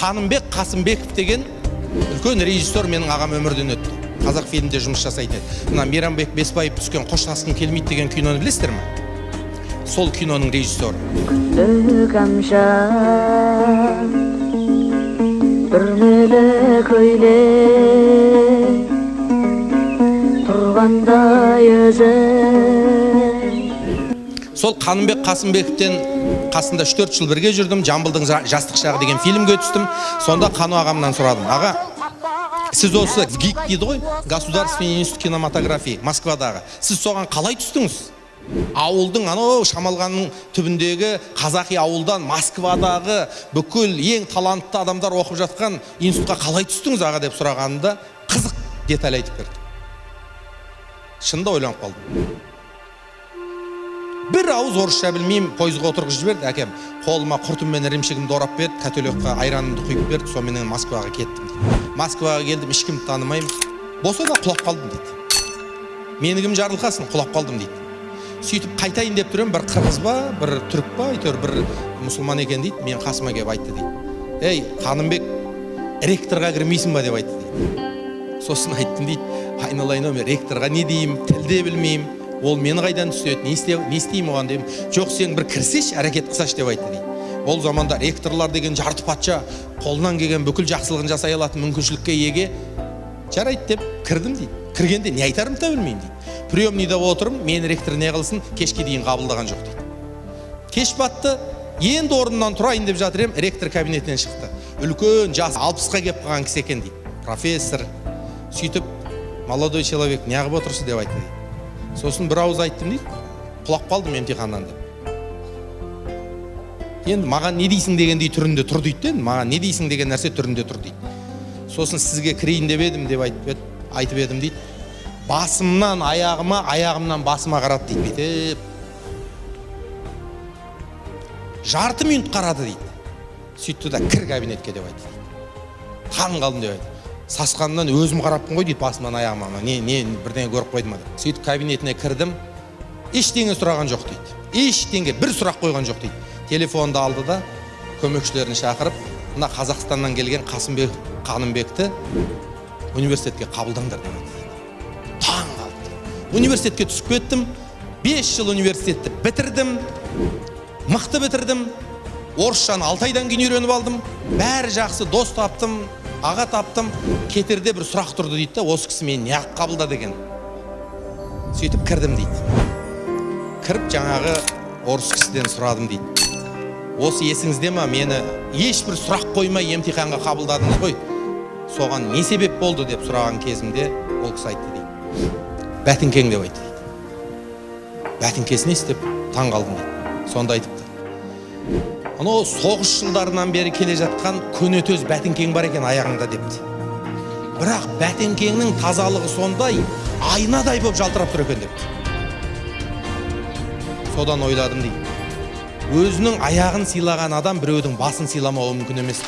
қанымбек қасымбеков деген үлкен режиссер менің ағам өмірден өтті. Қазақ фильмінде жұмыс жасайтын еді. Мына мейрамбек бесбаев түскен қоштасқым келмейді деген киноны білесіздер ме? Сол киноның режиссері. Öyle Turganda yüze сол қанымбек қасымбековтен қасында үш төрт жыл бірге жүрдім. Жамбылдың жа- жастық шағы деген фильмге түстім сонда қану ағамнан сұрадым. Аға сіз осы гик дейді ғой государственный институт кинематографии москвадағы. Сіз соған қалай түстіңіз? Ауылдың анау шамалғанның түбіндегі қазақи ауылдан москвадағы бүкіл ең талантты адамдар оқып жатқан институтқа қалай түстіңіз аға деп сұрағанымда қызық деталь айтып берді. Шынында ойланып қалдым. Бір ауыз орысша білмеймін пойызға отырғызып жіберді әкем қолыма құртым мен ірімшігімді орап берді котелокқа айранымды құйып берді соныменен москваға кеттім москваға келдім ешкімді танымаймын болса да құлап қалдым дейді мені кім жарылқасын құлап қалдым дейді сөйтіп қайтайын деп тұр бір қырғыз ба бір түрік па әйтеуір бір мұсылман екен дейді мен қасыма келіп айтты дейді ей қанымбек ректорға кірмейсің ба деп айтты дейді сосын айттым дейді айналайын ау мен ректорға не деймін тіл де білмеймін ол мені қайдан түседі? Не, істе, не істеймін оған деймін. Жоқ сен бір кірсеші әрекет қылсашы деп айтты дейді. Ол заманда ректорлар деген жарты патша қолынан келген бүкіл жақсылығын жасай алатын мүмкіншілікке еге жарайды деп кірдім дейді. Кіргенде не айтарымды да білмеймін дейді. Приемныйда отырмын мені ректор не қылсын кешке дейін қабылдаған жоқ дейді. Кеш батты енді орнымнан тұрайын деп жатыр едім ректор кабинетінен шықты. Үлкен жас алпысқа келіп қалған кісі екен дейді. Профессор. Сөйтіп молодой человек неғып отырсыз деп айтты дейді. Сосын бір ауыз айттым дейді. Құлап қалдым емтиханнан деп. Енді маған не дейсің дегендей түрінде тұр дейді де маған не дейсің деген нәрсе түрінде тұр дейді. Сосын сізге кірейін деп едім деп айтып, айтып едім дейді. Басымнан аяғыма аяғымнан басыма қарады дейді бүйтіп жарты минут қарады дейді. Сөйтті да кір кабинетке деп айтты таң қалдым деп айтты. Сасқанымнан өзім қараппын ғой дейді басымнан аяғыма не не бірдеңе көріп қойды ма деп сөйтіп кабинетіне кірдім. Ештеңе сұраған жоқ дейді. Ештеңе бір сұрақ қойған жоқ дейді. Телефонды алды да көмекшілерін шақырып мына қазақстаннан келген қасымбек қанымбекті университетке қабылдаңдар деп таң қалдым университетке түсіп кеттім. Бес жыл университетті бітірдім. Мықты бітірдім. Орысшаны алты айдан кейін үйреніп алдым. Бәрі жақсы дос таптым. Аға таптым кетерде бір сұрақ тұрды дейді да осы кісі мені неғып қабылдады екен сөйтіп кірдім дейді. Кіріп жаңағы орыс кісіден сұрадым дейді. Осы есіңізде ма? Мені ешбір сұрақ қоймай емтиханға қабылдадыңыз ғой. Соған не себеп болды деп сұраған кезімде ол кісі айтты дейді. Бәтіңкең деп айтты дейді. Бәтіңкесі несі деп таң қалдым дейді. Сонда айтыпты. Анау соғыс жылдарынан бері келе жатқан көнетөз бәтіңкең бар екен аяғыңда депті. Бірақ бәтіңкеңнің тазалығы сондай айнадай болып жалтырап тұр екен депті. Содан ойладым дейді. Өзінің аяғын сыйлаған адам біреудің басын сыйламауы мүмкін емес